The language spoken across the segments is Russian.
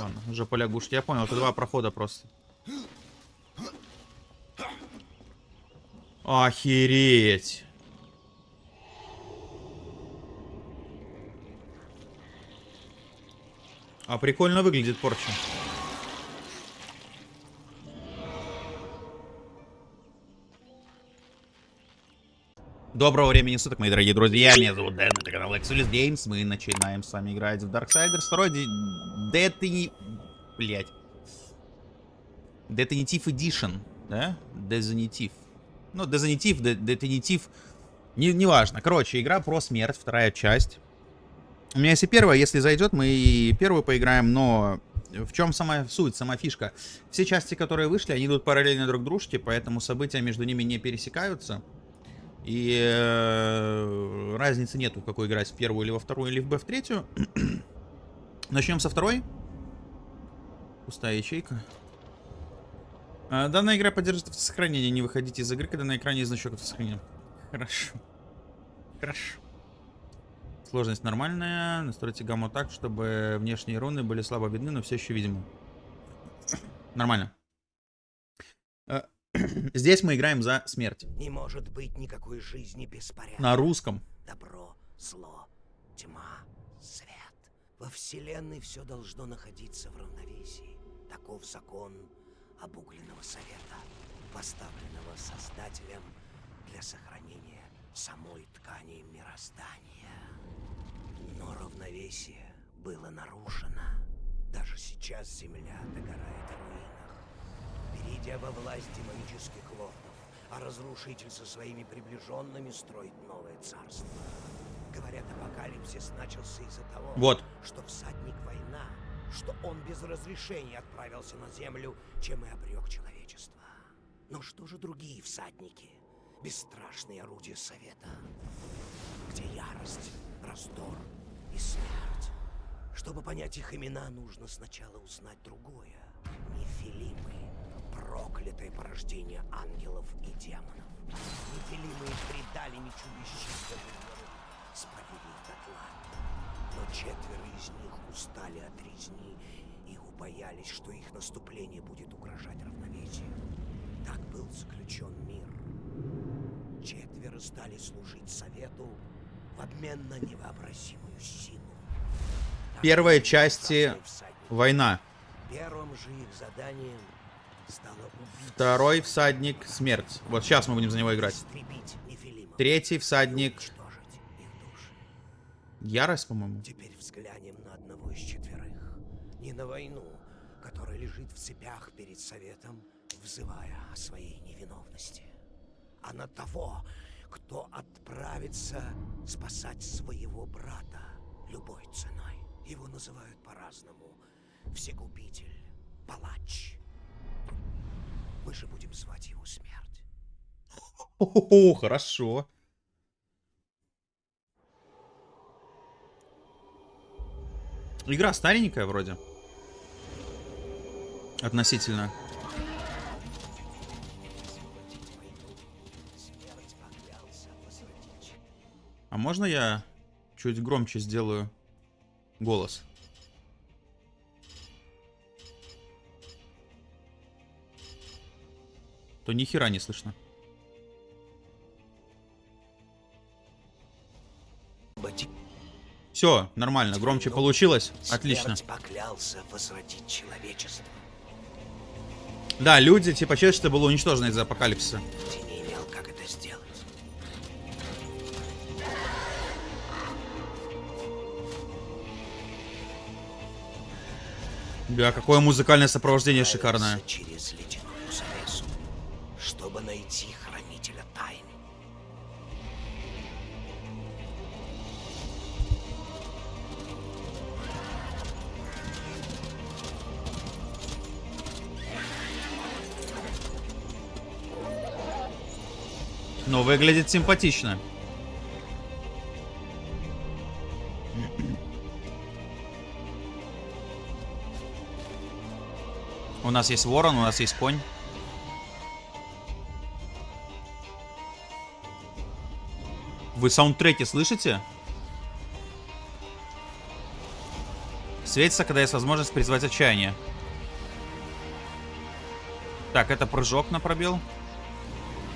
Ладно, уже по лягушке. Я понял, это два прохода просто. Охереть. А прикольно выглядит порча. Доброго времени суток, мои дорогие друзья. Меня зовут Дэн, это канал Exulis Games. Мы начинаем с вами играть в Darksiders. Второй Детини... Блять. Детонитив Edition, да? Дезонитив. Ну, Дезонитив, Детонитив. Не, неважно. Короче, игра про смерть, вторая часть. У меня есть и первая, если зайдет, мы и первую поиграем, но в чем сама суть, сама фишка? Все части, которые вышли, они идут параллельно друг дружке, поэтому события между ними не пересекаются. И э, разницы нету, какой играть, в первую или во вторую, или в Б в третью. Начнем со второй. Пустая ячейка. А, данная игра поддерживает автосохранение. Не выходите из игры, когда на экране есть значок автосохранения. Хорошо. Хорошо. Сложность нормальная. Настройте гамму так, чтобы внешние руны были слабо видны, но все еще видимы. Нормально. Здесь мы играем за смерть. Не может быть никакой жизни без порядка. На русском. Добро, зло, тьма, свет. Во Вселенной все должно находиться в равновесии. Таков закон обугленного совета, поставленного Создателем для сохранения самой ткани мироздания. Но равновесие было нарушено. Даже сейчас Земля догорает в руинах перейдя во власть демонических лордов, а разрушитель со своими приближенными строит новое царство. Говорят, апокалипсис начался из-за того, вот. что всадник война, что он без разрешения отправился на землю, чем и обрек человечество. Но что же другие всадники? Бесстрашные орудия совета, где ярость, раздор и смерть. Чтобы понять их имена, нужно сначала узнать другое. Нефилимы проклятое порождение ангелов и демонов. Нефилимы предали мечу бесчисленных спалили их дотла. Но четверо из них устали от резни и убоялись, что их наступление будет угрожать равновесию. Так был заключен мир. Четверо стали служить совету в обмен на невообразимую силу. Первой части война. Первым же их заданием Второй всадник смерть. Вот сейчас мы будем за него играть. Третий всадник ярость, по-моему. Теперь взглянем на одного из четверых. Не на войну, которая лежит в цепях перед советом, взывая о своей невиновности, а на того, кто отправится спасать своего брата любой ценой. Его называют по-разному. Всегубитель, палач, мы же будем звать его смерть. О, хорошо. Игра старенькая вроде. Относительно. А можно я чуть громче сделаю голос? То ни хера не слышно. Все, нормально, громче получилось. Отлично. Да, люди, типа, человечество было уничтожено из-за апокалипсиса. Да, какое музыкальное сопровождение шикарное. Через найти хранителя тайн. Но выглядит симпатично. У нас есть ворон, у нас есть конь. Вы саундтреки слышите? Светится, когда есть возможность призвать отчаяние. Так, это прыжок на пробел.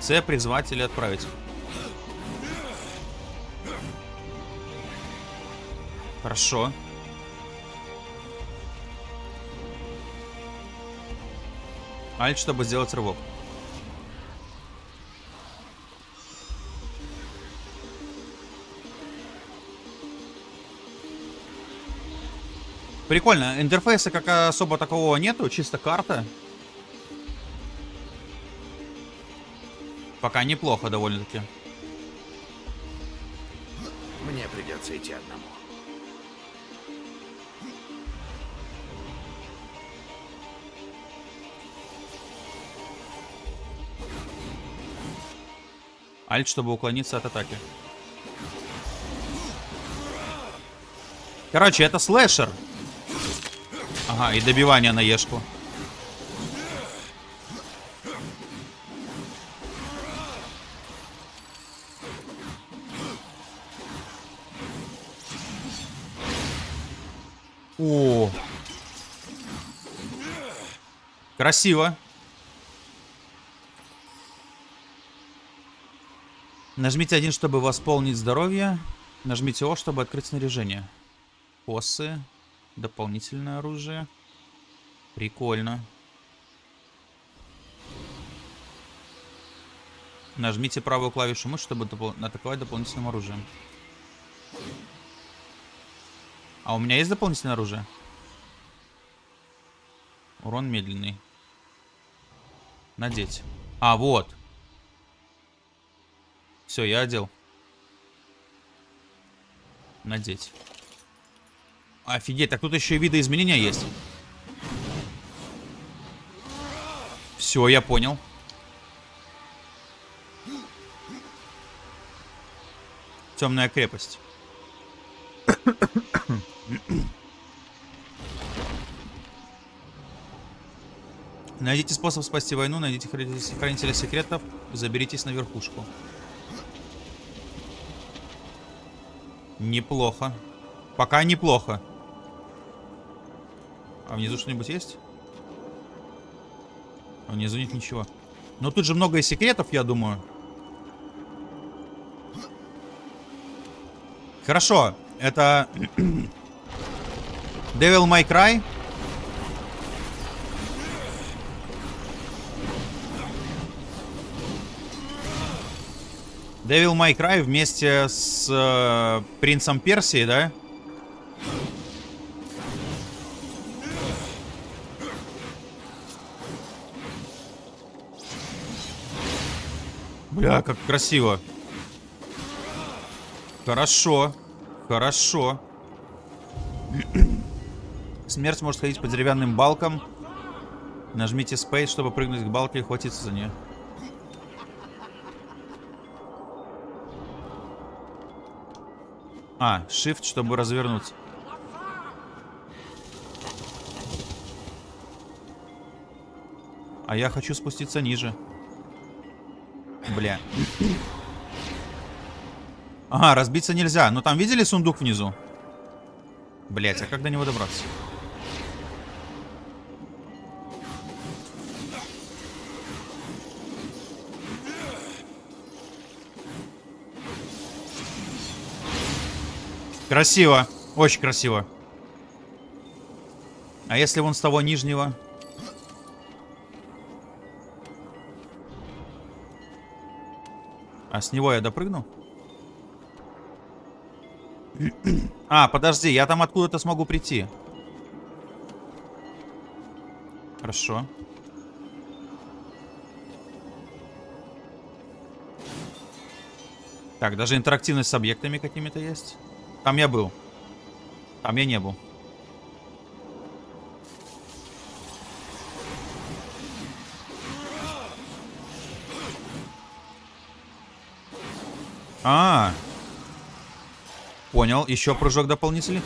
С призвать или отправить. Хорошо. Альт, чтобы сделать рывок. Прикольно. Интерфейса как особо такого нету, чисто карта. Пока неплохо довольно-таки. Мне придется идти одному. Альт, чтобы уклониться от атаки. Короче, это слэшер. Ага, и добивание на ешку. О, красиво. Нажмите один, чтобы восполнить здоровье. Нажмите О, чтобы открыть снаряжение. Косы. Дополнительное оружие. Прикольно. Нажмите правую клавишу мыши, чтобы допол атаковать дополнительным оружием. А у меня есть дополнительное оружие? Урон медленный. Надеть. А, вот. Все, я одел. Надеть. Офигеть, так тут еще и виды изменения есть. Все, я понял. Темная крепость. Найдите способ спасти войну, найдите хранителя секретов, заберитесь на верхушку. Неплохо. Пока неплохо. А внизу что-нибудь есть? А внизу нет ничего. Но тут же много секретов, я думаю. Хорошо. Это... Devil May Cry. Devil May Cry вместе с э, Принцем Персии, да? Бля, как красиво. Хорошо. Хорошо. Смерть может ходить по деревянным балкам. Нажмите Space, чтобы прыгнуть к балке и хватиться за нее. А, Shift, чтобы развернуться. А я хочу спуститься ниже. Бля. Ага, разбиться нельзя. Но там видели сундук внизу? Блять, а как до него добраться? Красиво. Очень красиво. А если вон с того нижнего? А с него я допрыгну? А, подожди, я там откуда-то смогу прийти. Хорошо. Так, даже интерактивность с объектами какими-то есть. Там я был. Там я не был. А, -а, -а. Понял. Еще прыжок дополнительный.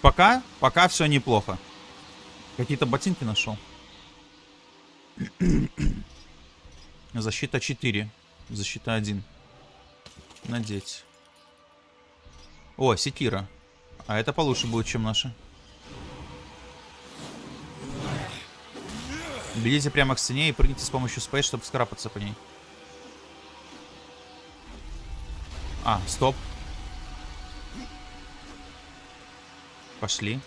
Пока, пока все неплохо. Какие-то ботинки нашел. Защита 4. Защита 1. Надеть. О, секира. А это получше будет, чем наша. Бегите прямо к стене и прыгните с помощью спейс, чтобы скрапаться по ней. А, стоп. Пошли.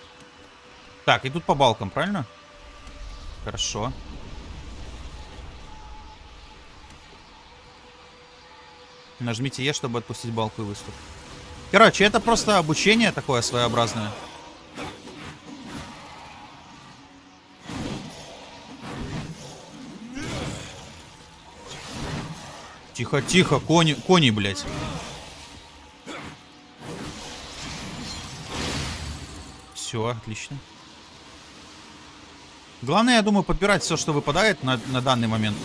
Так, и тут по балкам, правильно? Хорошо. Нажмите Е, чтобы отпустить балку и выступ. Короче, это просто обучение такое своеобразное. Тихо, тихо, кони, кони, блядь. Все, отлично. Главное, я думаю, подбирать все, что выпадает на, на данный момент.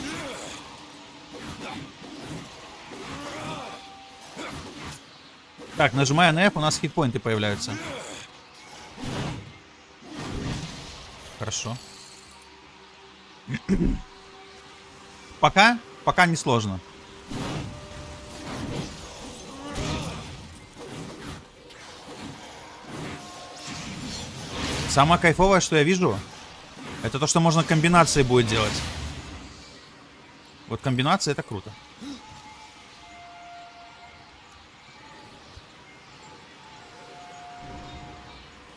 Так, нажимая на F, у нас хитпоинты появляются. Хорошо. Пока, пока не сложно. Самое кайфовое, что я вижу, это то, что можно комбинации будет делать. Вот комбинация это круто.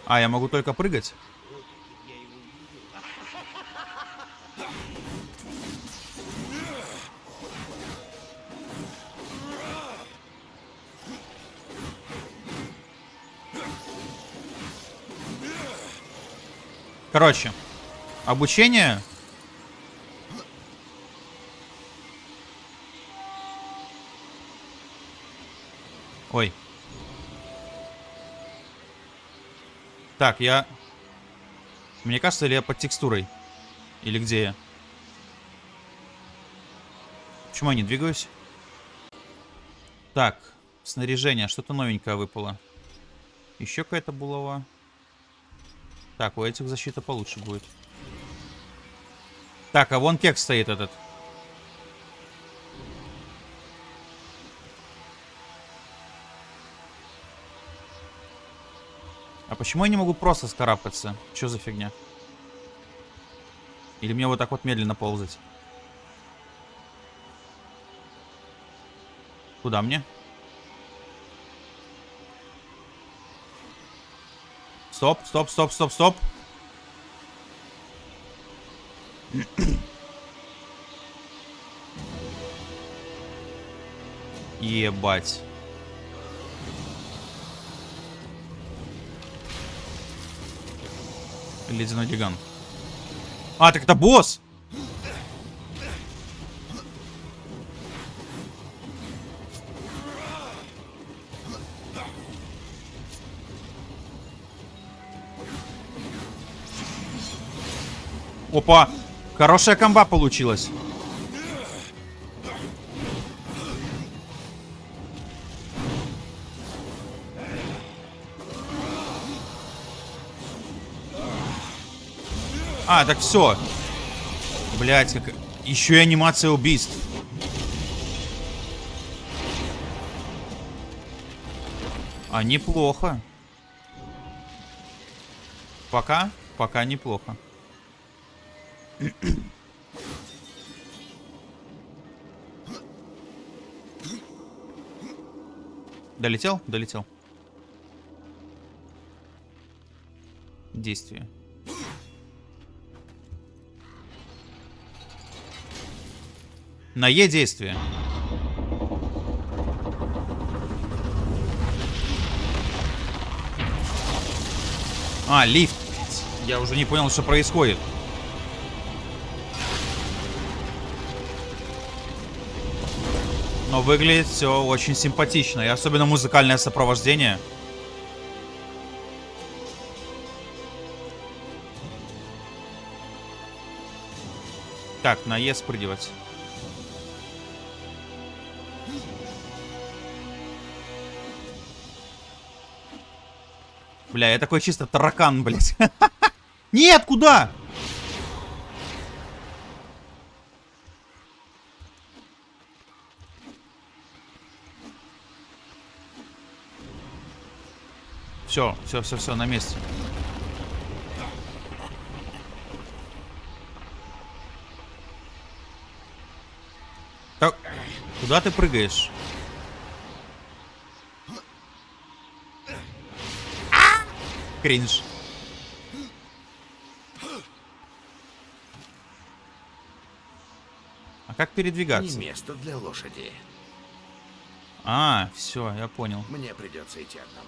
А, я могу только прыгать? Короче, обучение. Ой. Так, я... Мне кажется, или я под текстурой? Или где я? Почему я не двигаюсь? Так, снаряжение. Что-то новенькое выпало. Еще какая-то булава. Так, у этих защита получше будет. Так, а вон кек стоит этот. А почему я не могу просто скарабкаться? Что за фигня? Или мне вот так вот медленно ползать? Куда мне? Стоп, стоп, стоп, стоп, стоп. Ебать. Ледяной гигант. А, так это босс! Опа! Хорошая комба получилась. А, так все. Блять, как... Еще и анимация убийств. А, неплохо. Пока? Пока неплохо. Долетел? Долетел. Действие. На Е действие. А, лифт. Я уже не понял, что происходит. Но выглядит все очень симпатично. И особенно музыкальное сопровождение. Так, на Е спрыгивать. Бля, я такой чисто таракан, блядь. Нет, куда? Все, все, все, все, на месте. Так, куда ты прыгаешь? Кринж. А как передвигаться? Не место для лошади. А, все, я понял. Мне придется идти одному.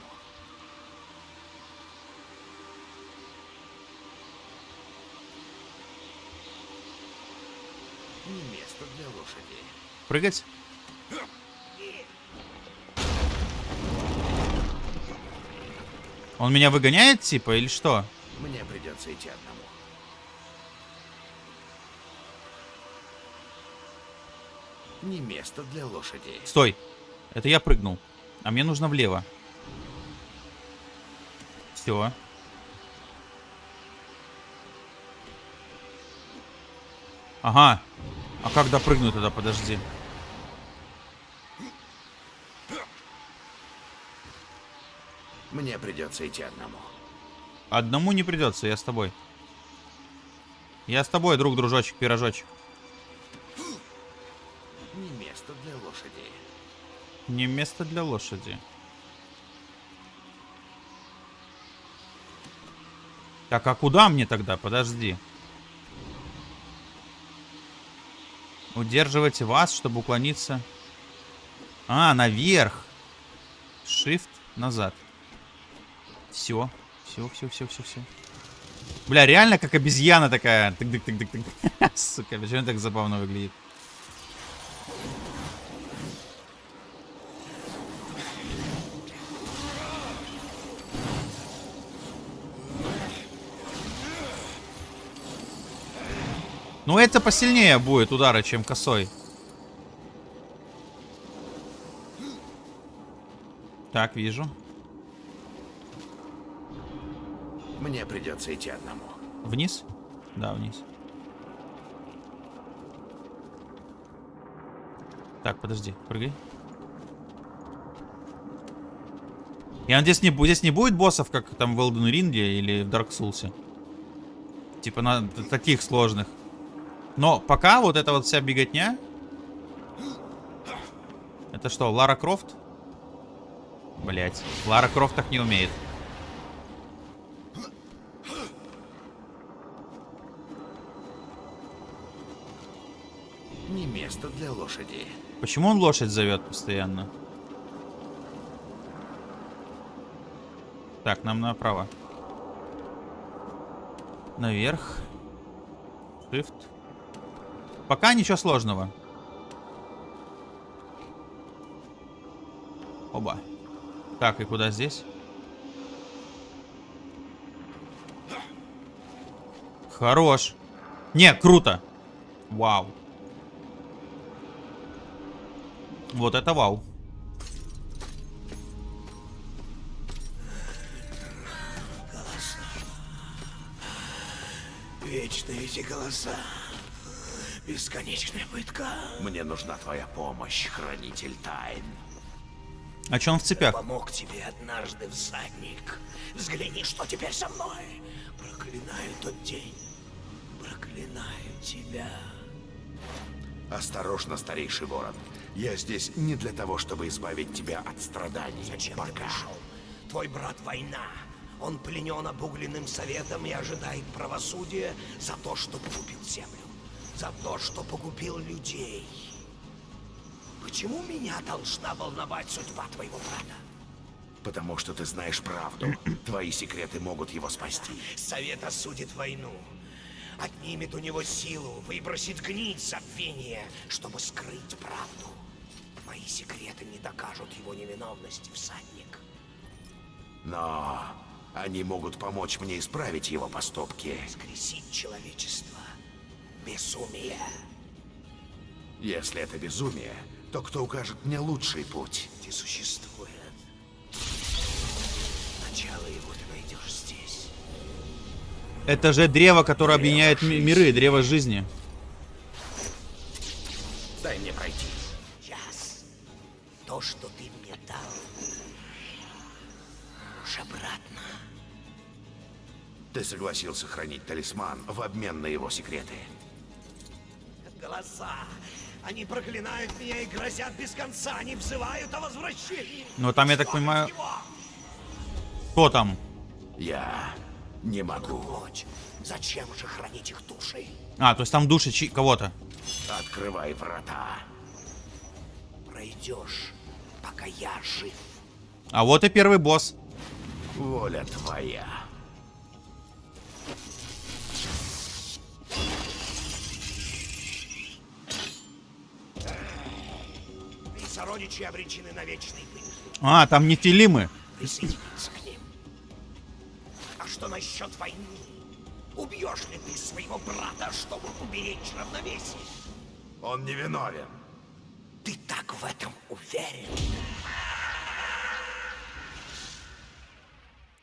Не место для лошади. Прыгать? Он меня выгоняет, типа, или что? Мне придется идти одному. Не место для лошади. Стой. Это я прыгнул. А мне нужно влево. Все. Ага. А как допрыгнуть тогда? Подожди. Мне придется идти одному. Одному не придется, я с тобой. Я с тобой, друг, дружочек, пирожочек. Не место для лошади. Не место для лошади. Так, а куда мне тогда? Подожди. Удерживайте вас, чтобы уклониться. А, наверх. Shift назад. Все. Все, все, все, все, все. Бля, реально как обезьяна такая. Тык-тык-тык-тык. Сука, почему так забавно выглядит? Ну, это посильнее будет удара, чем косой. Так, вижу. Мне придется идти одному. Вниз? Да, вниз. Так, подожди, прыгай. Я надеюсь, не, здесь не будет боссов, как там в Elden Ring или в Dark Souls. Типа на таких сложных. Но пока вот эта вот вся беготня... Это что, Лара Крофт? Блять, Лара Крофт так не умеет. Не место для лошади. Почему он лошадь зовет постоянно? Так, нам направо. Наверх. Shift. Пока ничего сложного. Оба. Так, и куда здесь? Хорош. Не, круто. Вау. Вот это вау. Вечные эти голоса. Бесконечная пытка. Мне нужна твоя помощь, хранитель тайн. А чё он в цепях? Помог тебе однажды, всадник. Взгляни, что теперь со мной. Проклинаю тот день. Проклинаю тебя. Осторожно, старейший ворон. Я здесь не для того, чтобы избавить тебя от страданий. Зачем ты Пока. пришел? Твой брат война. Он пленен обугленным советом и ожидает правосудия за то, что погубил землю. За то, что погубил людей. Почему меня должна волновать судьба твоего брата? Потому что ты знаешь правду. Твои секреты могут его спасти. Совет осудит войну. Отнимет у него силу, выбросит гнить забвения, чтобы скрыть правду. Секреты не докажут его невиновности, всадник. Но они могут помочь мне исправить его поступки. Скресить человечество. Безумие. Если это безумие, то кто укажет мне лучший путь? Где существует. Начало его ты найдешь здесь. Это же древо, которое объединяет ми- миры, древо жизни. Дай мне пройти. То, что ты мне дал, уже брат Ты согласился хранить талисман в обмен на его секреты. Голоса! Они проклинают меня и грозят без конца. Они взывают о возвращении. Ну, там, я так Что понимаю-? Кто там? Я не могу. Ночь. Зачем же хранить их души? А, то есть там души кого-то. Открывай врата. Пройдешь, пока я жив. А вот и первый босс. Воля твоя. Сородичи обречены на вечный пыль. А, там нефилимы. Присоединиться к ним. А что насчет войны? Убьешь ли ты своего брата, чтобы уберечь равновесие? Он не виновен. Ты так в этом уверен?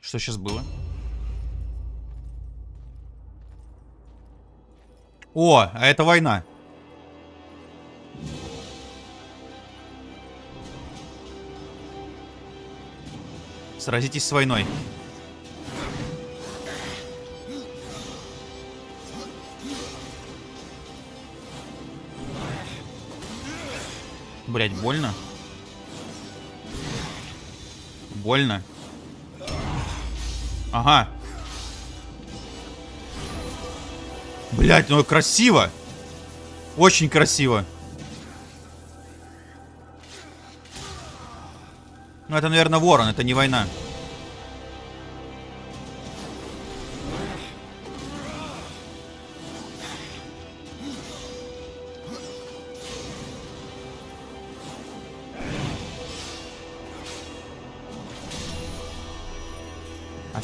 Что сейчас было? О, а это война. Сразитесь с войной. Блять, больно? Больно. Ага. Блять, ну красиво. Очень красиво. Ну это, наверное, ворон, это не война.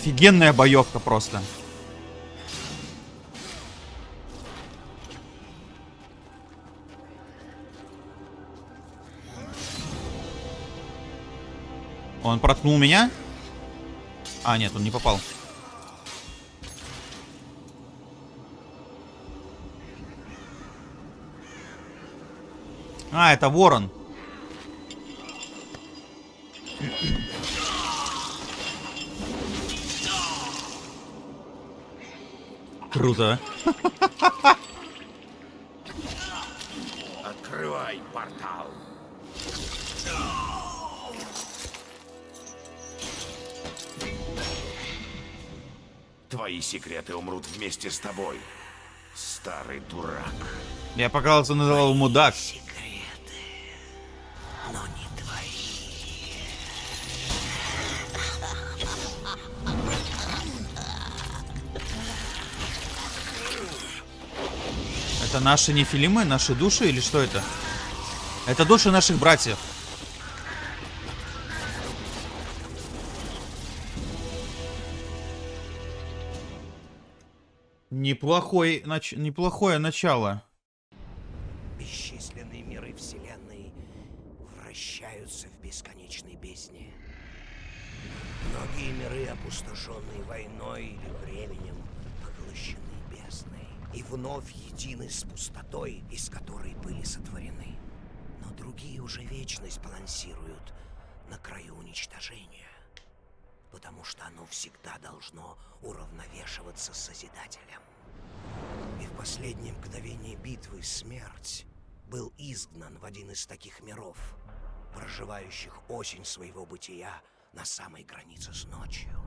Офигенная боевка просто. Он проткнул меня? А, нет, он не попал. А, это ворон. Круто. Открывай портал. Твои секреты умрут вместе с тобой. Старый дурак. Я пока что называл мудак. Секреты, Наши нефилимы, наши души или что это? Это души наших братьев. Неплохой, нач... Неплохое начало. Бесчисленные миры Вселенной вращаются в бесконечной бездне. Многие миры, опустошенные войной или временем, поглощены бездной и вновь едины с пустотой, из которой были сотворены. Но другие уже вечность балансируют на краю уничтожения, потому что оно всегда должно уравновешиваться с Созидателем. И в последнее мгновение битвы смерть был изгнан в один из таких миров, проживающих осень своего бытия на самой границе с ночью.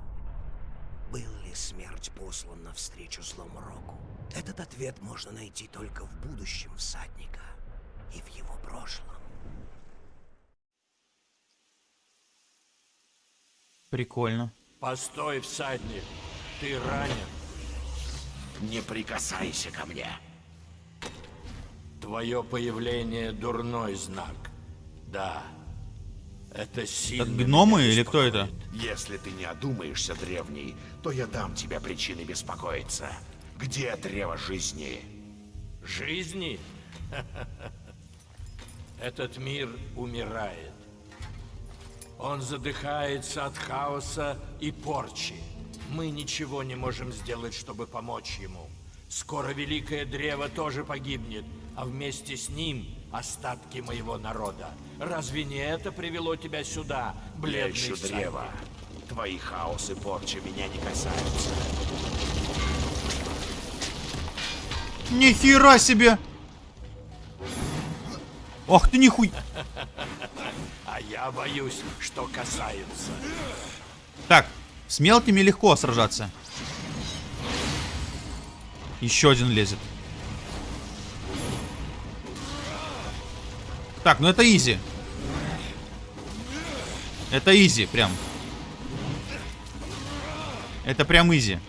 Был ли смерть послан навстречу злому року? Этот ответ можно найти только в будущем всадника и в его прошлом. Прикольно. Постой, всадник. Ты ранен. Не прикасайся ко мне. Твое появление дурной знак. Да. Это сильно гномы меня или кто это? Если ты не одумаешься, древний, то я дам тебе причины беспокоиться. Где древо жизни? Жизни? Этот мир умирает. Он задыхается от хаоса и порчи. Мы ничего не можем сделать, чтобы помочь ему. Скоро Великое Древо тоже погибнет, а вместе с ним остатки моего народа. Разве не это привело тебя сюда, Я бледный ищу всадник? древо. Твои хаос и порча меня не касаются. Нихера себе! Ох ты нихуй... Я боюсь, что касаются. Так, с мелкими легко сражаться. Еще один лезет. Так, ну это easy. Это easy, прям. Это прям easy.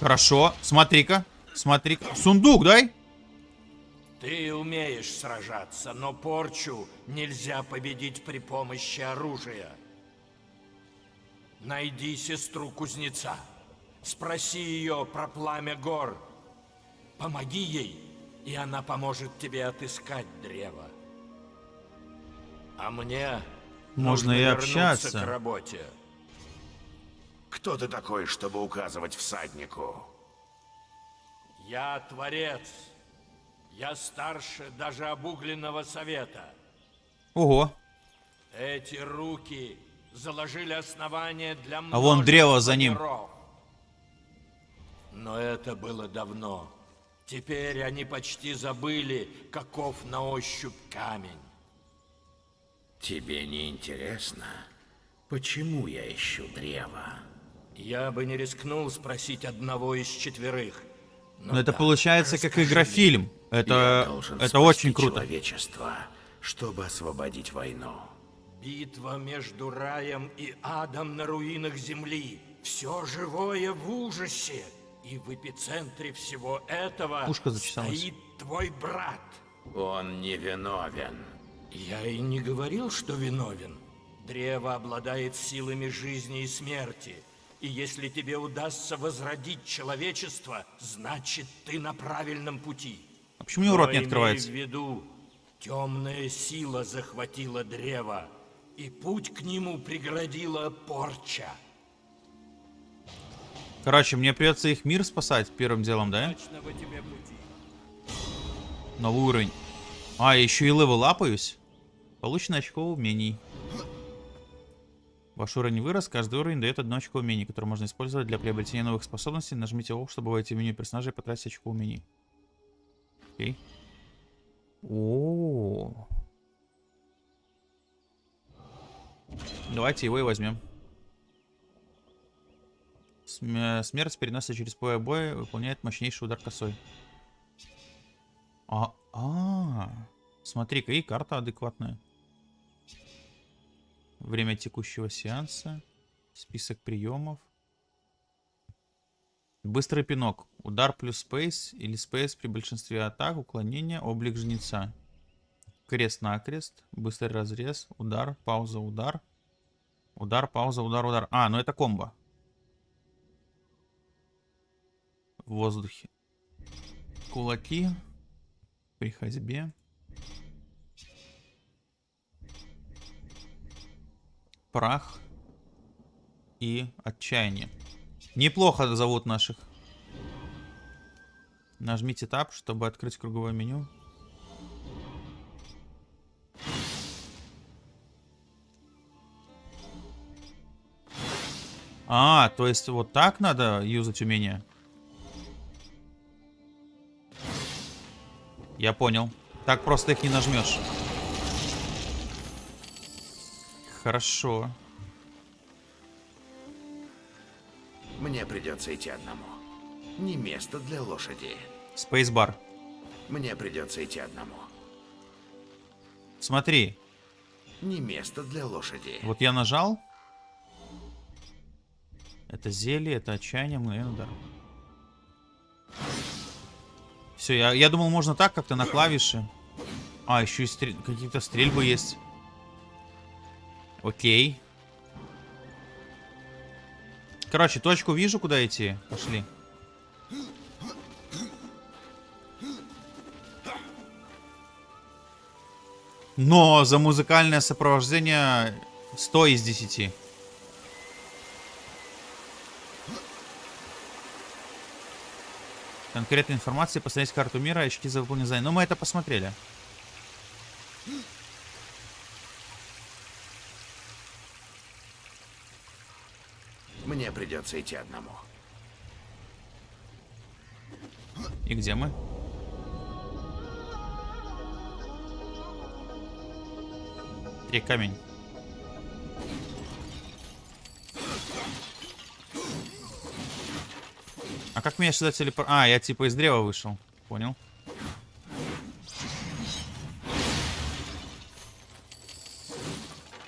Хорошо, смотри-ка, смотри-ка. Сундук, дай. Ты умеешь сражаться, но порчу нельзя победить при помощи оружия. Найди сестру кузнеца. Спроси ее про пламя гор. Помоги ей, и она поможет тебе отыскать древо. А мне Можно нужно и общаться. к работе. Кто ты такой, чтобы указывать всаднику? Я творец. Я старше даже обугленного совета. Ого. Эти руки заложили основание для А вон древо за ним. миров. Но это было давно. Теперь они почти забыли, каков на ощупь камень. Тебе не интересно, почему я ищу древо? Я бы не рискнул спросить одного из четверых. Но Ну это да, получается как я Это, это очень круто. человечество, чтобы освободить войну. Битва между раем и адом на руинах земли. Все живое в ужасе. И в эпицентре всего этого Ушко зачесалось. стоит твой брат. Он не виновен. Я и не говорил, что виновен. Древо обладает силами жизни и смерти. И если тебе удастся возродить человечество, значит ты на правильном пути. А почему у него рот не открывается? в виду, темная сила захватила древо, и путь к нему преградила порча. Короче, мне придется их мир спасать первым делом, да? Новый уровень. А, еще и level апаюсь. Получено очко умений. Ваш уровень вырос, каждый уровень дает одно очко умений, которое можно использовать для приобретения новых способностей. Нажмите О, чтобы войти в меню персонажа и потратить очко умений. Окей. О, Давайте его и возьмем. См- Смерть переносится через поле боя, выполняет мощнейший удар косой. А, а, смотри-ка, и карта адекватная. Время текущего сеанса. Список приемов. Быстрый пинок. Удар плюс спейс или спейс при большинстве атак. Уклонение. Облик жнеца. Крест-накрест. Быстрый разрез. Удар. Пауза. Удар. Удар. Пауза. Удар. Удар. А, ну это комбо. В воздухе. Кулаки. При ходьбе. Прах. И отчаяние. Неплохо зовут наших. Нажмите Tab, чтобы открыть круговое меню. А, то есть вот так надо юзать умение? Я понял. Так просто их не нажмешь. Хорошо. Мне придется идти одному. Не место для лошади. Спейсбар. Мне придется идти одному. Смотри, Не место для лошади. вот я нажал. Это зелье, это отчаяние, мгновенный удар. Все, я, я думал, можно так как-то на клавиши. А, еще и стрель- какие-то стрельбы есть. Окей. Короче, точку вижу, куда идти. Пошли. Но за музыкальное сопровождение 100 из 10. Конкретной информации, посмотреть карту мира, очки за выполнение. Ну, мы это посмотрели. Мне придется идти одному. И где мы? Три камень. А как меня сюда телепор... А, я типа из древа вышел. Понял.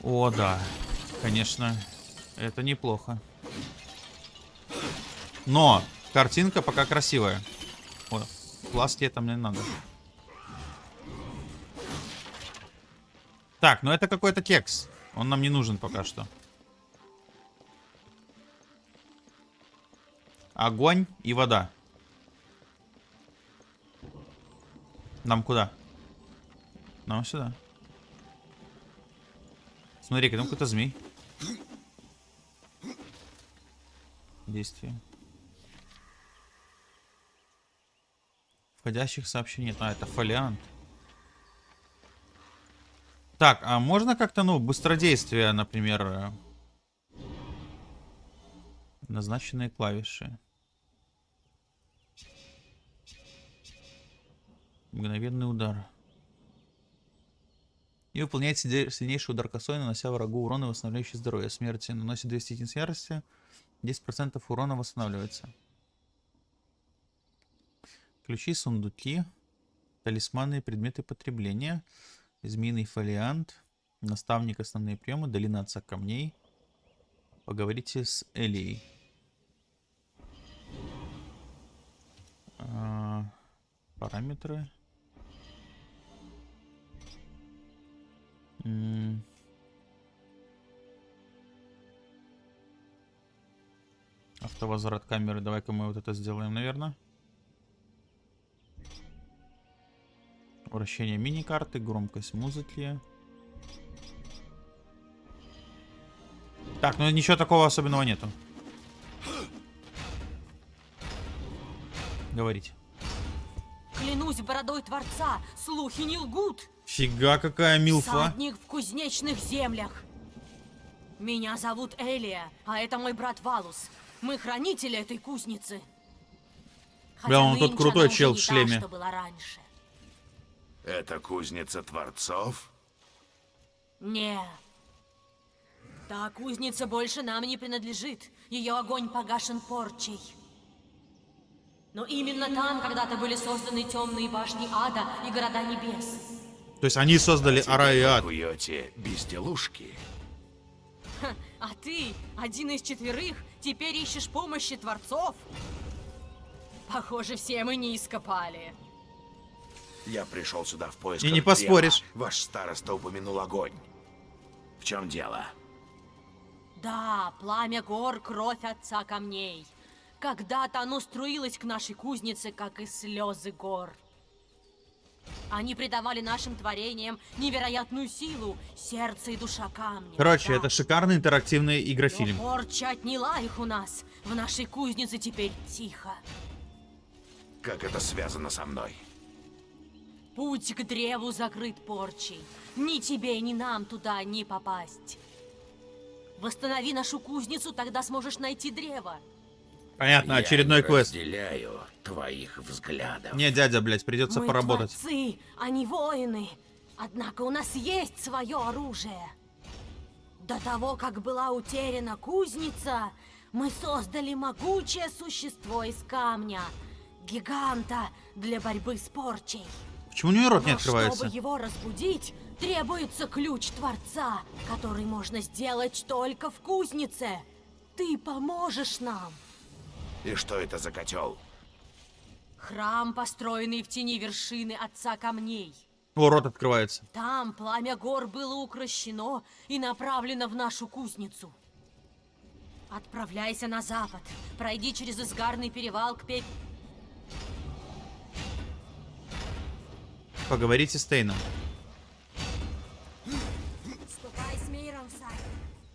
О, да. Конечно. Это неплохо. Но картинка пока красивая. О, пластики там не надо. Так, ну это какой-то кекс. Он нам не нужен пока что. Огонь и вода. Нам куда? Нам сюда. Смотри-ка, там какой-то змей. Действие. Входящих сообщений нет. А, это фолиант. Так, а можно как-то, ну, быстродействие, например, э, назначенные клавиши. Мгновенный удар. И выполняет сильнейший удар косой, нанося врагу урон и восстанавливающий здоровье. Смерти наносит 200 единиц ярости. 10% урона восстанавливается. Ключи, сундуки, талисманы и предметы потребления. Змеиный фолиант. Наставник основные приемы. Долина отца камней. Поговорите с Элией. А, параметры. М Автовозврат камеры. Давай-ка мы вот это сделаем, наверное. Вращение мини-карты, громкость музыки. Так, ну ничего такого особенного нету. Говорите. Клянусь бородой Творца, слухи не лгут. Фига какая милфа. Садник в кузнечных землях. Меня зовут Элия, а это мой брат Валус. Мы хранители этой кузницы. Бля, он тот крутой чел в не та, шлеме. что была раньше. Это кузница Творцов? Не. Та кузница больше нам не принадлежит. Ее огонь погашен порчей. Но именно там когда-то были созданы темные башни ада и города небес. То есть они создали Ара и Ад. Куете безделушки? А ты, один из четверых, теперь ищешь помощи творцов? Похоже, все мы не ископали. Я пришел сюда в поисках И не поспоришь. Ваш староста упомянул огонь. В чем дело? Да, пламя гор, кровь отца камней. Когда-то оно струилось к нашей кузнице, как и слезы гор. Они придавали нашим творениям невероятную силу, сердце и душа камня. Короче, Да. это шикарный интерактивный Но игрофильм. порча отняла их у нас. В нашей кузнице теперь тихо. Как это связано со мной? Путь к древу закрыт порчей. Ни тебе, ни нам туда не попасть. Восстанови нашу кузницу, тогда сможешь найти древо. Понятно, Я очередной не квест. разделяю твоих взглядов. Не, дядя, блядь, придется Мы поработать. творцы, а не воины. Однако у нас есть свое оружие. До того, как была утеряна кузница, мы создали могучее существо из камня. Гиганта для борьбы с порчей. Почему у нее рот не открывается? чтобы его разбудить, требуется ключ Творца, который можно сделать только в кузнице. Ты поможешь нам. И что это за котел? Храм, построенный в тени вершины Отца Камней. О, рот открывается. Там пламя гор было укращено и направлено в нашу кузницу. Отправляйся на запад. Пройди через изгарный перевал к пеп... Поговорите с Тейном.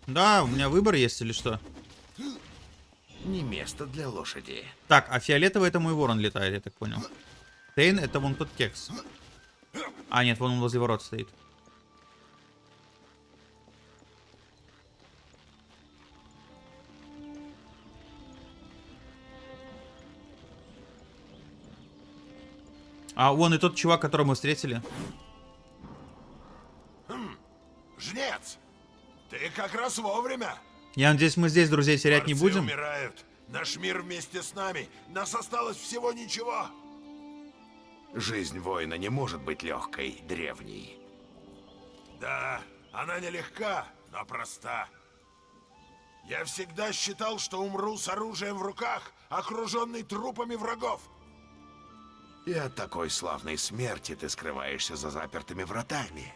Да, у меня выбор есть или что? Не место для лошади. Так, а фиолетовый это мой ворон летает, я так понял. Тейн это вон тот кекс. А, нет, вон он возле ворот стоит. А вон и тот чувак, которого мы встретили. Жнец! Ты как раз вовремя. Я надеюсь, мы здесь друзей терять не Борцы будем. умирают. Наш мир вместе с нами. Нас осталось всего ничего. Жизнь воина не может быть легкой, древней. Да, она нелегка, но проста. Я всегда считал, что умру с оружием в руках, окруженный трупами врагов. И от такой славной смерти ты скрываешься за запертыми вратами.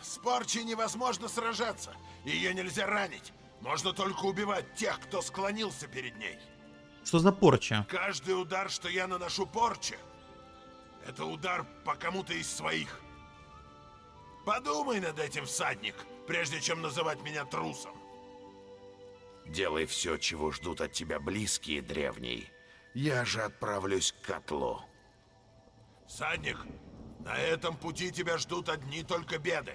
С порчей невозможно сражаться. Ее нельзя ранить. Можно только убивать тех, кто склонился перед ней. Что за порча? Каждый удар, что я наношу порче, это удар по кому-то из своих. Подумай над этим, всадник, прежде чем называть меня трусом. Делай все, чего ждут от тебя близкие, древний. Я же отправлюсь к котлу. Всадник, на этом пути тебя ждут одни только беды.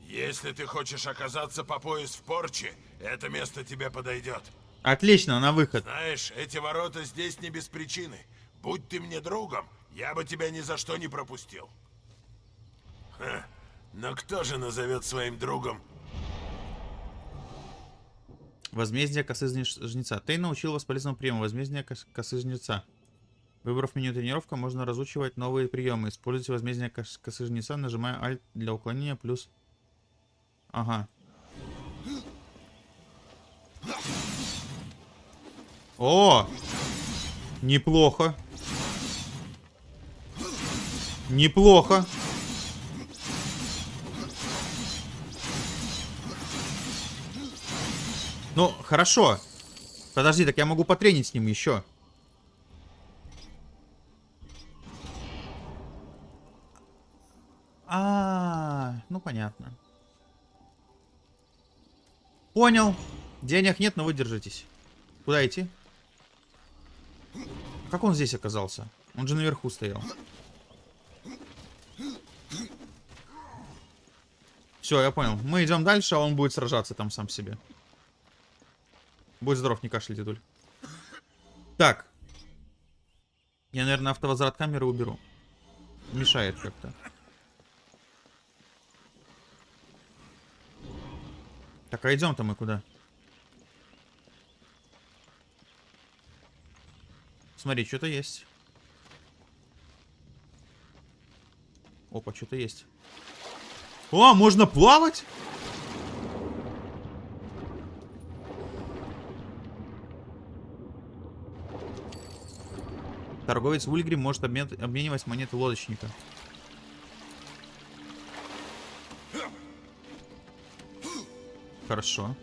Если ты хочешь оказаться по пояс в порче, это место тебе подойдет. Отлично, на выход. Знаешь, эти ворота здесь не без причины. Будь ты мне другом, я бы тебя ни за что не пропустил. Ха, но кто же назовет своим другом? Возмездие косы жнец- жнеца. Тей научил вас полезному приему. Возмездие кос- косы жнеца. Выбрав меню тренировка, можно разучивать новые приемы. Используйте возмездие кос- косы жнеца, нажимая Alt для уклонения, плюс... Ага. О! Неплохо. Неплохо. Ну, хорошо. Подожди, так я могу потренить с ним еще. А, ну понятно. Понял. Денег нет, но вы держитесь. Куда идти? Как он здесь оказался? Он же наверху стоял. Все, я понял. Мы идем дальше, а он будет сражаться там сам себе. Будь здоров, не кашляй, дедуль. Так. Я, наверное, автовозврат камеры уберу. Мешает как-то. Так, а идем-то мы куда? Смотри, что-то есть. Опа, что-то есть. О, можно плавать? Торговец Ульгрим может обмен- обменивать монеты лодочника. Хорошо.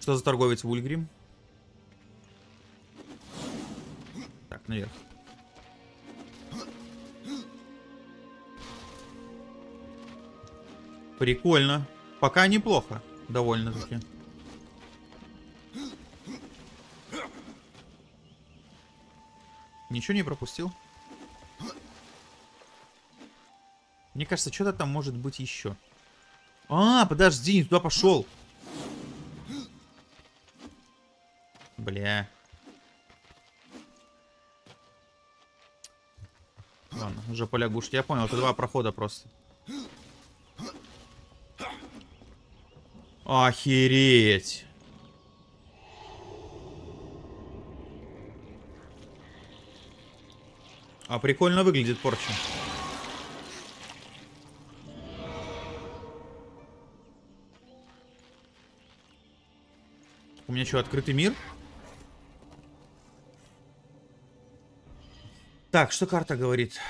Что за торговец Вульгрим? Так, наверх. Прикольно. Пока неплохо. Довольно-таки. Ничего не пропустил? Мне кажется, что-то там может быть еще. А, подожди, не туда пошел. Бля. Ладно, уже полягушки. Я понял, это два прохода просто. Охереть. А прикольно выглядит порча. У меня что, открытый мир? Так, что карта говорит?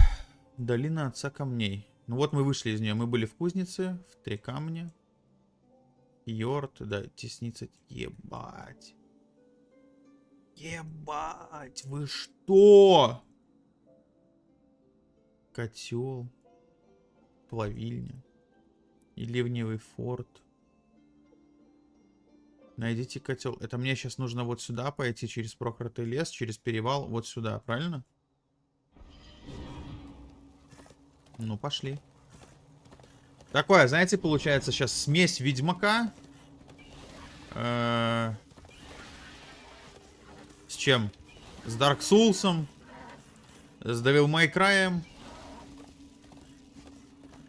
Долина отца камней. Ну вот мы вышли из нее. Мы были в кузнице, в три камня. Йорт, да, тесница. Ебать. Ебать, вы что? Котел. Плавильня. И ливневый форт. Найдите котел. Это мне сейчас нужно вот сюда пойти, через проклятый лес, через перевал, вот сюда, правильно? Ну, пошли. Такое, знаете, получается сейчас смесь Ведьмака. Э -э с чем? С Dark Souls. С Devil May Cry.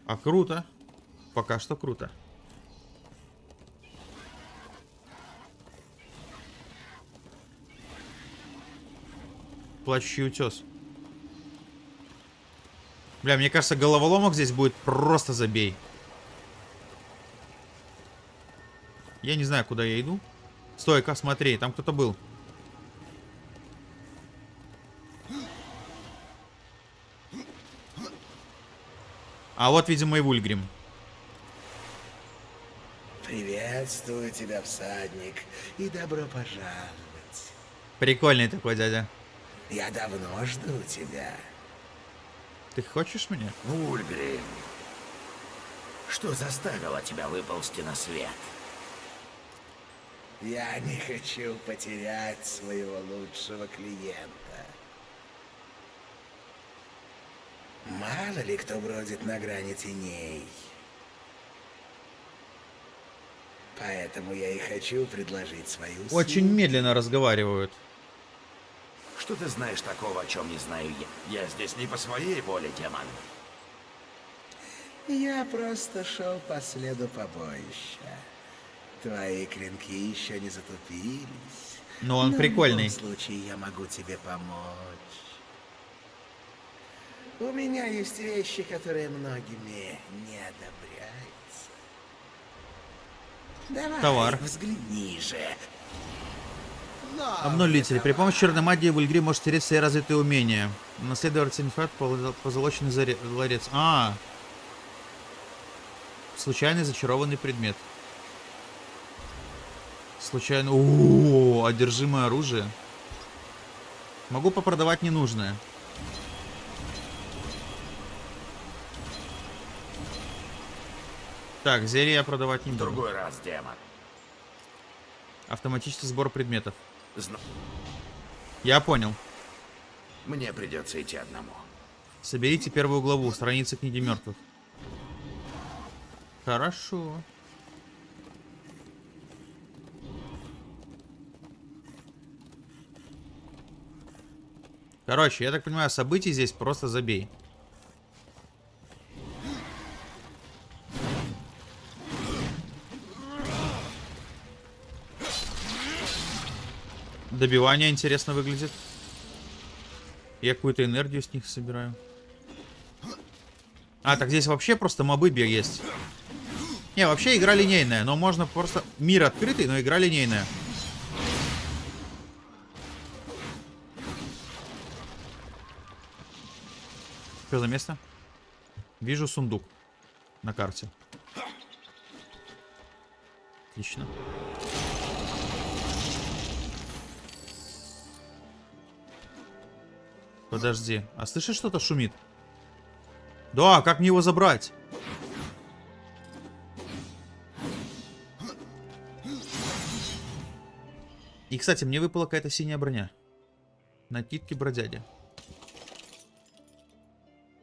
А круто. Пока что круто. Плачущий утес. Бля, мне кажется, головоломок здесь будет просто забей. Я не знаю, куда я иду. Стой-ка, смотри, там кто-то был. А вот, видимо, и Вульгрим. Приветствую тебя, всадник, и добро пожаловать. Прикольный такой дядя. Я давно жду тебя. Ты хочешь меня? Вульгрим, что заставило тебя выползти на свет? Я не хочу потерять своего лучшего клиента. Мало ли кто бродит на грани теней. Поэтому я и хочу предложить свою Очень услугу. медленно разговаривают. Что ты знаешь такого, о чем не знаю я? Я здесь не по своей воле, демон. Я просто шел по следу побоища. Твои клинки еще не затупились. Но он Но прикольный. В любом случае я могу тебе помочь. У меня есть вещи, которые многими не одобряются. Давай, Товар. взгляни же. Обнулитель. При помощи черной магии Вульгри может стереть все развитые умения. Наследовать артефакт позолоченный заре- ларец. А, Случайный зачарованный предмет. Случайно... О, одержимое оружие. Могу попродавать ненужное. Так, зелье я продавать не буду. другой раз, демон. Автоматический сбор предметов. Зна- Я понял. Мне придется идти одному. Соберите первую главу, страницы книги мертвых. Хорошо. Короче, я так понимаю, событий здесь просто забей. Добивание интересно выглядит. Я какую-то энергию с них собираю. А, так здесь вообще просто мобы есть. Не, вообще игра линейная, но можно просто... Мир открытый, но игра линейная. Что за место? Вижу сундук на карте. Отлично. Подожди. А слышишь, что-то шумит? Да, как мне его забрать? И, кстати, мне выпала какая-то синяя броня. Накидки бродяги.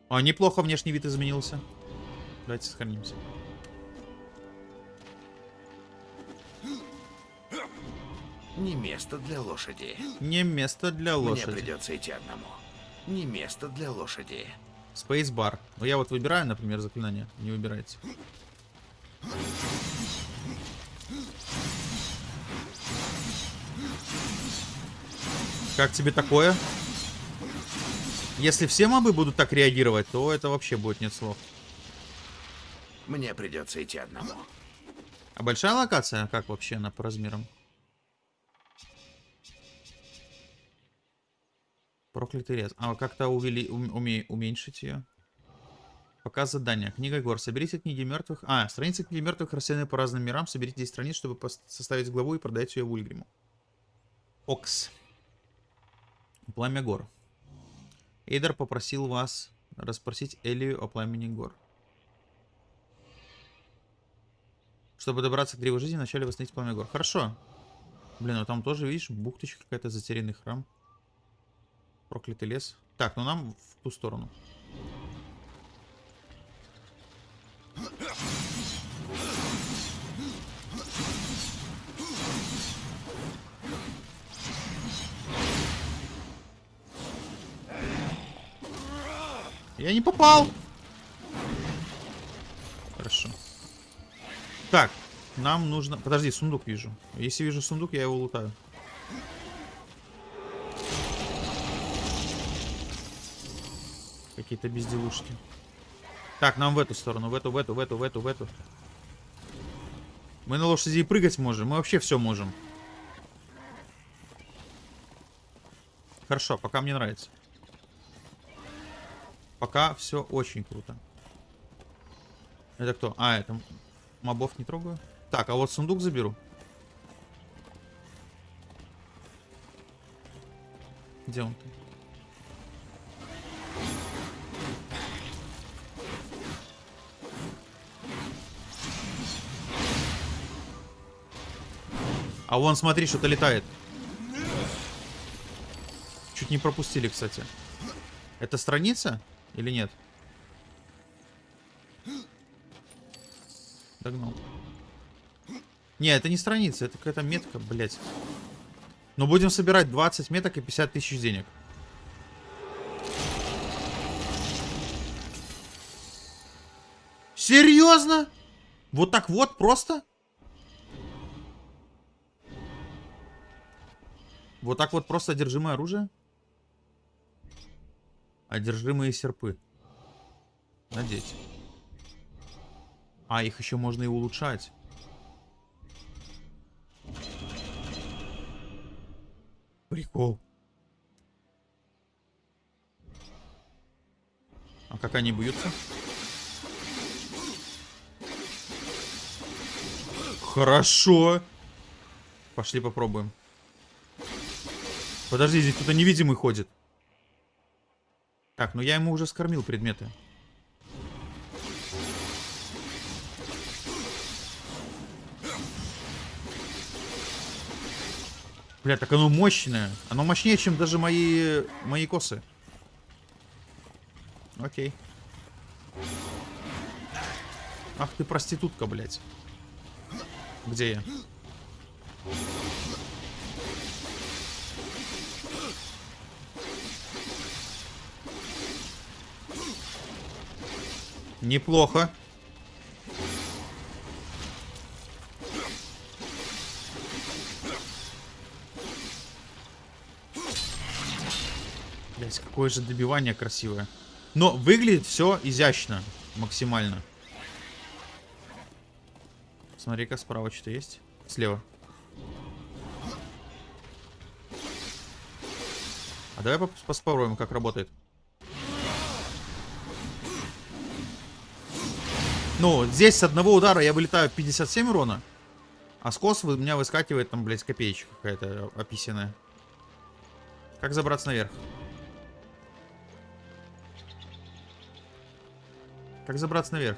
А, неплохо внешний вид изменился. Давайте сохранимся. Не место для лошади. Не место для Мне лошади. придется идти одному. Не место для лошади. Спейсбар. Ну, я вот выбираю, например, заклинание. Не выбирайте. Как тебе такое? Если все мобы будут так реагировать, то это вообще будет нет слов. Мне придется идти одному. А большая локация? Как вообще она по размерам? Проклятый рез. А как-то увели... ум- уме- уменьшить ее? Показ задания. Книга гор. Соберите книги мертвых. А, страницы книги мертвых рассеяны по разным мирам. Соберите 10 страниц, чтобы составить главу и продать ее Вульгриму. Окс. Пламя гор. Эйдер попросил вас расспросить Элию о пламени гор. Чтобы добраться к древу жизни, вначале восстановить пламя гор. Хорошо. Блин, ну там тоже, видишь, бухточка какая-то, затерянный храм. Проклятый лес. Так, ну нам в ту сторону. Я не попал. Хорошо. Так, нам нужно... Подожди, сундук вижу. Если вижу сундук, я его лутаю. Какие-то безделушки. Так, нам в эту сторону, в эту, в эту, в эту, в эту, в эту. Мы на лошади прыгать можем, мы вообще все можем. Хорошо, пока мне нравится. Пока все очень круто. Это кто? А, это мобов не трогаю. Так, а вот сундук заберу. Где он? -то? А вон, смотри, что-то летает. Чуть не пропустили, кстати. Это страница или нет? Догнал. Не, это не страница, это какая-то метка, блядь. Но будем собирать 20 меток и 50 тысяч денег. Серьезно? Вот так вот просто? Вот так вот просто одержимое оружие? Одержимые серпы. Надеть. А, их еще можно и улучшать. Прикол. А как они бьются? Хорошо. Пошли попробуем. Подожди, здесь кто-то невидимый ходит. Так, ну я ему уже скормил предметы. Бля, так оно мощное. Оно мощнее, чем даже мои, мои косы. Окей. Ах ты проститутка, блядь. Где я? Неплохо. Блять, какое же добивание красивое. Но выглядит все изящно. Максимально. Смотри-ка, справа что-то есть. Слева. А давай поспоруем, как работает. Ну, здесь с одного удара я вылетаю 57 урона. А скос у меня выскакивает там, блядь, копеечка какая-то описанная. Как забраться наверх? Как забраться наверх?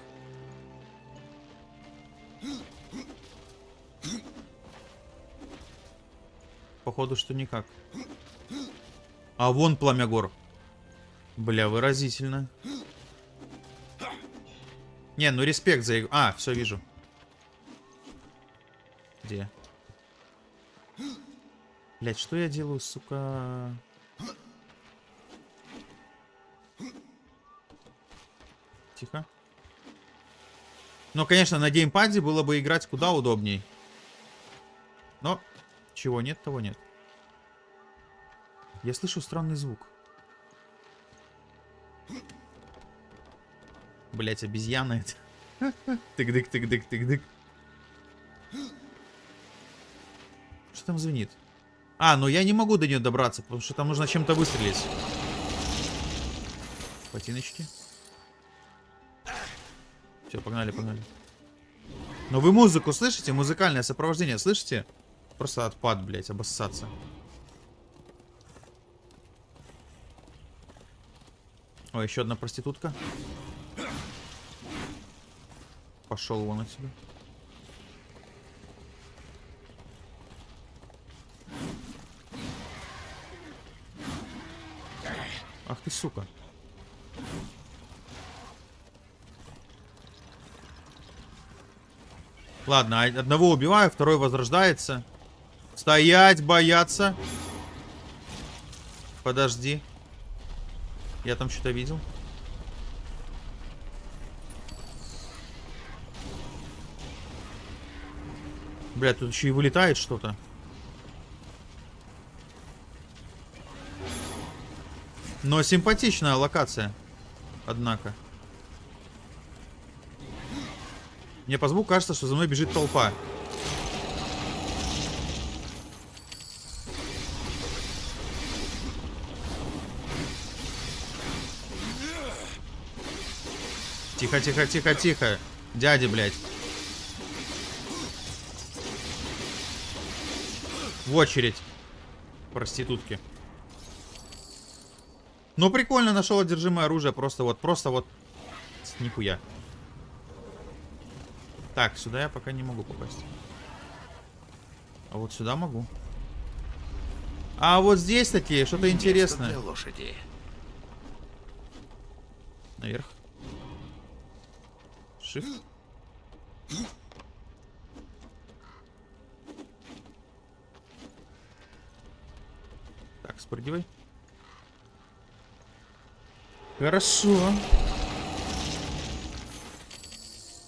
Походу, что никак. А вон пламя гор. Бля, выразительно. Не, ну респект за игру. А, все вижу. Где? Блять, что я делаю, сука? Тихо. Ну, конечно, на геймпаде было бы играть куда удобней. Но чего нет, того нет. Я слышу странный звук. Блять, обезьяна это. Тык-дык, тык-дык, тык-дык. Что там звенит? А, ну я не могу до нее добраться, потому что там нужно чем-то выстрелить. Ботиночки. Все, погнали, погнали. Но вы музыку слышите? Музыкальное сопровождение слышите? Просто отпад, блядь, обоссаться. О, еще одна проститутка. Пошел вон отсюда. Ах ты, сука. Ладно, а одного убиваю, второй возрождается. Стоять, бояться. Подожди. Я там что-то видел. Бля, тут еще и вылетает что-то. Но симпатичная локация. Однако. Мне по звуку кажется, что за мной бежит толпа. Тихо, тихо, тихо, тихо. Дядя, блядь. В очередь. Проститутки. Ну, прикольно, нашел одержимое оружие. Просто вот, просто вот. Нихуя. Так, сюда я пока не могу попасть. А вот сюда могу. А вот здесь такие, что-то интересное. лошади. Наверх. Shift. Так, спрыгивай. Хорошо.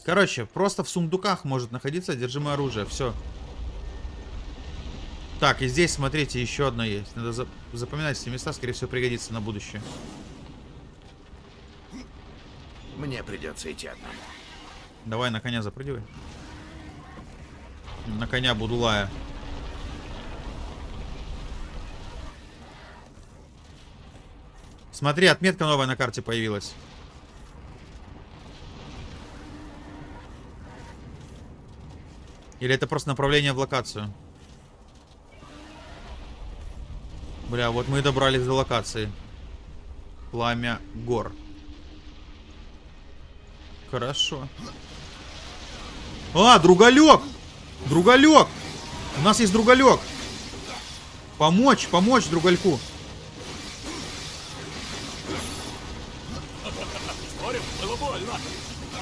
Короче, просто в сундуках может находиться одержимое оружие. Все. Так, и здесь, смотрите, еще одно есть. Надо за- запоминать эти места, скорее всего, пригодится на будущее. Мне придется идти одному. Давай на коня запрыгивай. На коня Будулая. Смотри, отметка новая на карте появилась. Или это просто направление в локацию? Бля, вот мы и добрались до локации. Пламя гор. Хорошо. А, другалек! Другалек! У нас есть другалек. Помочь, помочь другальку.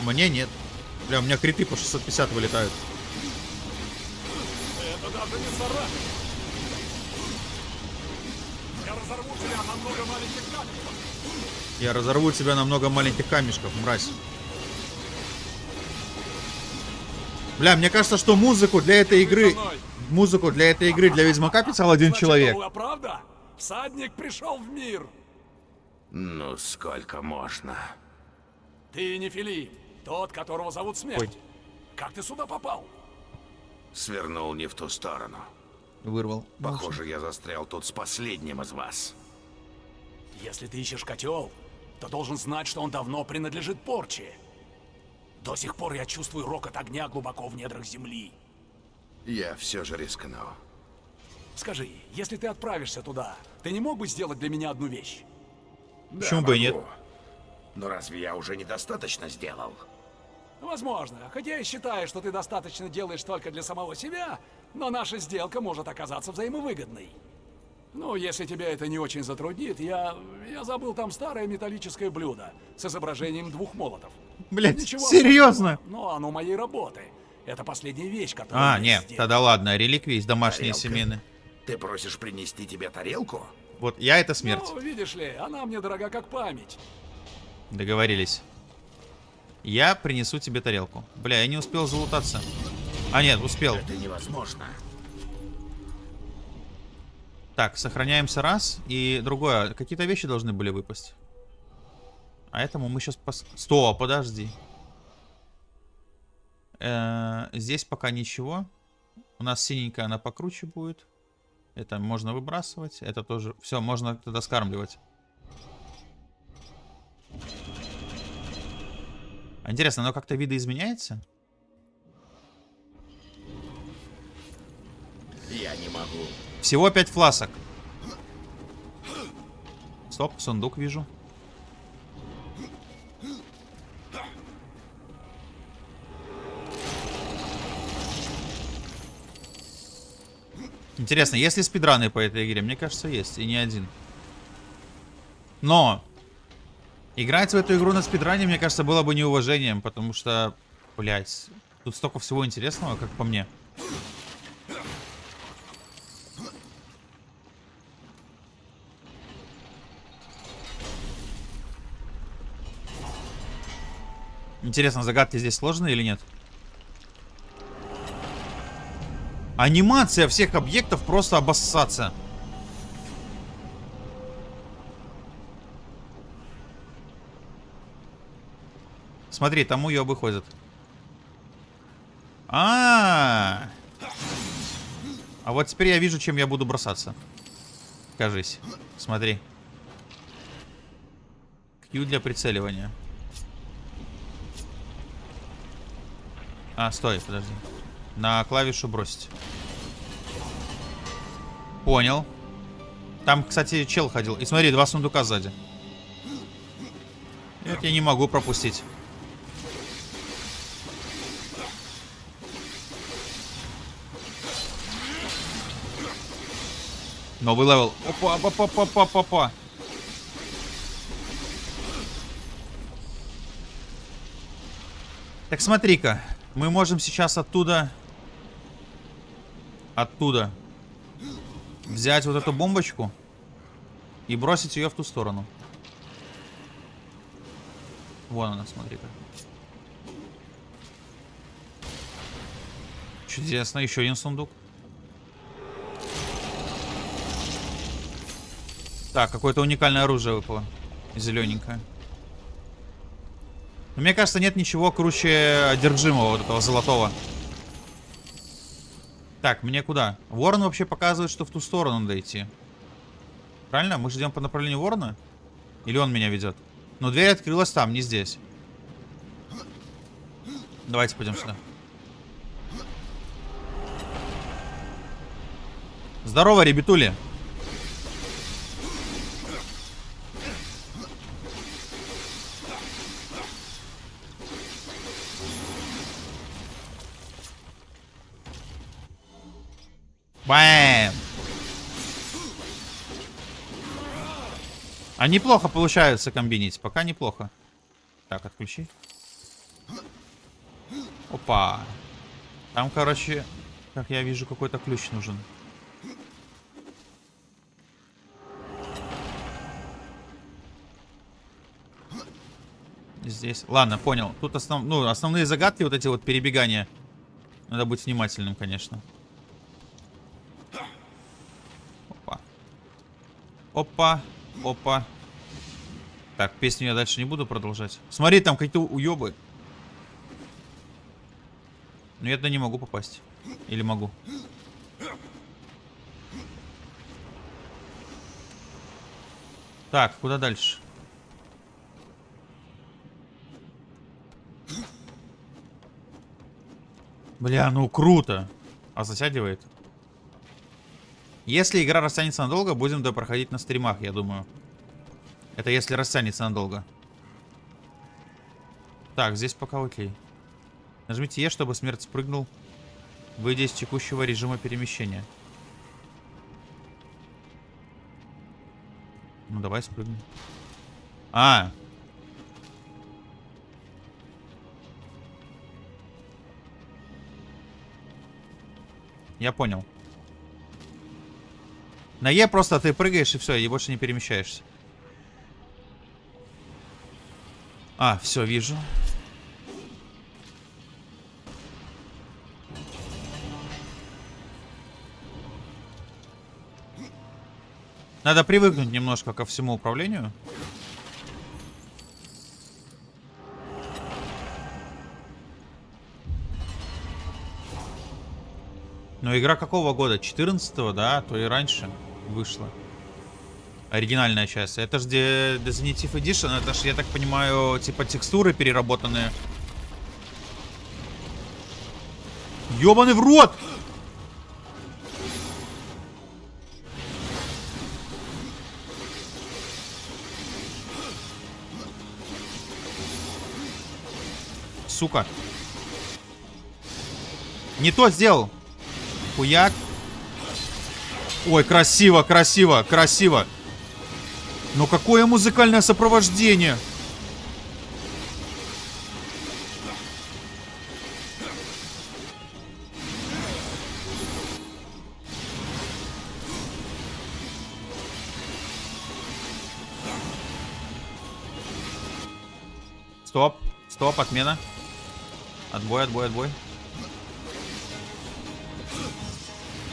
Мне нет. Бля, у меня криты по 650 вылетают. Я разорву тебя на много маленьких камешков, мразь. Бля, мне кажется, что музыку для этой игры... Музыку для этой игры для Ведьмака писал один человек. была правда? Всадник пришел в мир. Ну, сколько можно? Ты не Филипп, тот, которого зовут Смерть. Ой. Как ты сюда попал? Свернул не в ту сторону. Вырвал. Похоже, я застрял тут с последним из вас. Если ты ищешь котел, то должен знать, что он давно принадлежит Порче. До сих пор я чувствую рокот огня глубоко в недрах земли. Я все же рискну. Скажи, если ты отправишься туда, ты не мог бы сделать для меня одну вещь? Почему бы и нет? Но разве я уже недостаточно сделал? Возможно, хотя я считаю, что ты достаточно делаешь только для самого себя, но наша сделка может оказаться взаимовыгодной. Ну, если тебя это не очень затруднит, я... я забыл там старое металлическое блюдо с изображением двух молотов. Блять, Ничего серьезно? Но оно моей работы. Это последняя вещь, которую А, нет, сделал. тогда ладно, реликвии из домашние Тарелка. семейные. Ты просишь принести тебе тарелку? Вот я это смерть. Ну, видишь ли, она мне дорога как память. Договорились. Я принесу тебе тарелку. Бля, я не успел залутаться. А, нет, успел. Это невозможно. Так, сохраняемся раз. И другое. Какие-то вещи должны были выпасть. А этому мы сейчас... Пос... Стоп, подожди. Э, здесь пока ничего. У нас синенькая, она покруче будет. Это можно выбрасывать. Это тоже... Все, можно тогда скармливать. Интересно, оно как-то видоизменяется? Я не могу. Всего 5 фласок. Стоп, сундук вижу. Интересно, есть ли спидраны по этой игре? Мне кажется, есть, и не один. Но Играть в эту игру на спидране, мне кажется, было бы неуважением, потому что, блядь, тут столько всего интересного, как по мне. Интересно, загадки здесь сложные или нет? Анимация всех объектов просто обоссаться. Смотри, там уебы ходят. А, -а, а А вот теперь я вижу, чем я буду бросаться. Кажись. Смотри. Q для прицеливания. А, стой, подожди. На клавишу бросить. Понял. Там, кстати, чел ходил. И смотри, два сундука сзади. Это я не могу пропустить. Новый level. Опа, опа, опа, опа, опа, опа. Так смотри-ка. Мы можем сейчас оттуда... Оттуда. Взять вот эту бомбочку. И бросить ее в ту сторону. Вон она, смотри-ка. Чудесно. Еще один сундук. Так, какое-то уникальное оружие выпало. Зелененькое. Но мне кажется, нет ничего круче одержимого вот этого золотого. Так, мне куда? Ворон вообще показывает, что в ту сторону надо идти. Правильно? Мы же идем по направлению ворона? Или он меня ведет? Но дверь открылась там, не здесь. Давайте пойдем сюда. Здорово, ребятули. Бэм! А неплохо получается комбинить. Пока неплохо. Так, отключи. Опа. Там, короче, как я вижу, какой-то ключ нужен. Здесь. Ладно, понял. Тут основ... ну, основные загадки, вот эти вот перебегания. Надо быть внимательным, конечно. Опа, опа. Так, песню я дальше не буду продолжать. Смотри, там какие-то уебы. Но я туда не могу попасть. Или могу? Так, куда дальше? Бля, ну круто. А затягивает. Если игра растянется надолго, будем допроходить на стримах, я думаю. Это если растянется надолго. Так, здесь пока окей. Нажмите Е, чтобы смерть спрыгнул, выйдя из текущего режима перемещения. Ну, давай спрыгнем. А! Я понял. На Е просто ты прыгаешь и все, и больше не перемещаешься. А, все, вижу. Надо привыкнуть немножко ко всему управлению. Но игра какого года? 14 да? То и раньше вышла. Оригинальная часть. Это же Definitive Edition. Это же, я так понимаю, типа текстуры переработанные. Ёбаный в рот! Сука. Не то сделал. Хуяк. Ой, красиво, красиво, красиво. Но какое музыкальное сопровождение? Стоп, стоп, отмена. Отбой, отбой, отбой.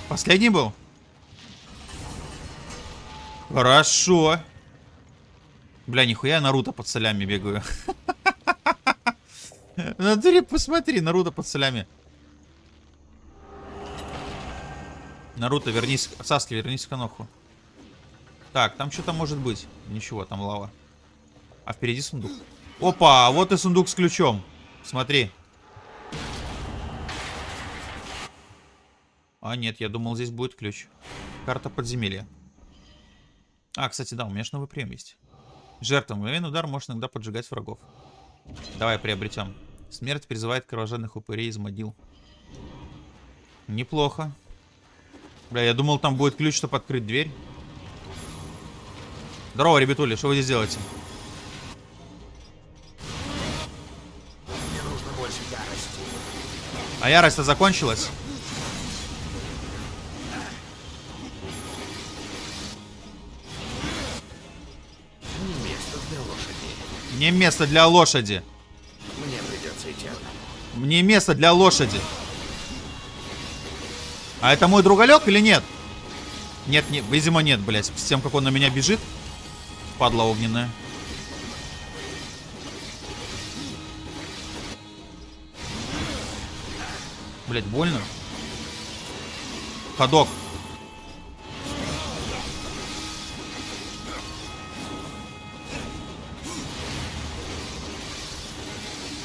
Последний был? Хорошо. Бля, нихуя я Наруто под солями бегаю. Натуре, посмотри, Наруто под солями. Наруто, вернись, Саски, вернись в Каноху. Так, там что-то может быть. Ничего, там лава. А впереди сундук. Опа, вот и сундук с ключом. Смотри. А, нет, я думал, здесь будет ключ. Карта подземелья. А, кстати, да, у меня же новый прием есть. Жертва. Мгновенный удар может иногда поджигать врагов. Давай приобретем. Смерть призывает кровожадных упырей из могил. Неплохо. Бля, я думал, там будет ключ, чтобы открыть дверь. Здорово, ребятули, что вы здесь делаете? Мне нужно больше ярости. А ярость-то закончилась? Лошади. Не место для лошади. Мне придется идти. Мне место для лошади. А это мой другалек или нет? Нет, нет, видимо нет, блядь. С тем, как он на меня бежит. Падла огненная. Блять, больно. Ходок.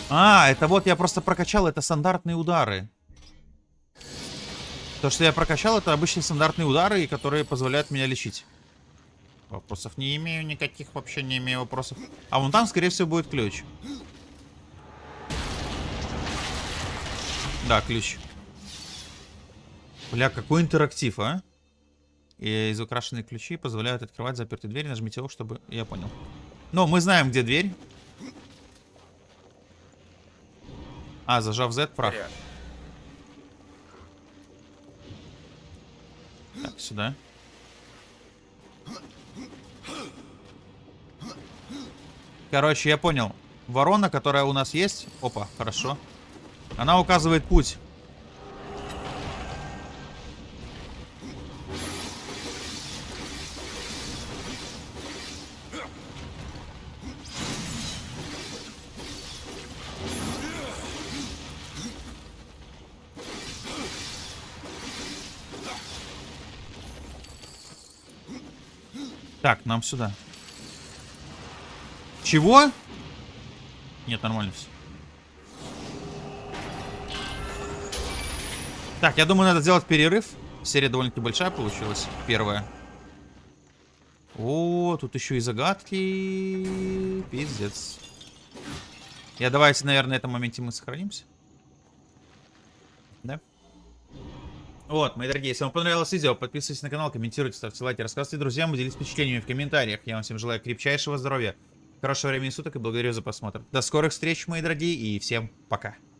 А, это вот я просто прокачал, это стандартные удары. То, что я прокачал, это обычные стандартные удары, которые позволяют меня лечить. Вопросов не имею никаких, вообще не имею вопросов. А вон там, скорее всего, будет ключ. Да, ключ. Бля, какой интерактив, а? И из украшенные ключи позволяют открывать запертые двери. Нажмите его, чтобы... Я понял. Но мы знаем, где дверь. А, зажав Z, прав. Так, сюда. Короче, я понял. Ворона, которая у нас есть... Опа, хорошо. Она указывает путь. Так, нам сюда. Чего? Нет, нормально все. Так, я думаю, надо сделать перерыв. Серия довольно-таки большая получилась. Первая. О, тут еще и загадки. Пиздец. Я давайте, наверное, на этом моменте мы сохранимся. Да? Вот, мои дорогие, если вам понравилось видео, подписывайтесь на канал, комментируйте, ставьте лайки, рассказывайте друзьям, делитесь впечатлениями в комментариях. Я вам всем желаю крепчайшего здоровья, хорошего времени суток и благодарю за просмотр. До скорых встреч, мои дорогие, и всем пока.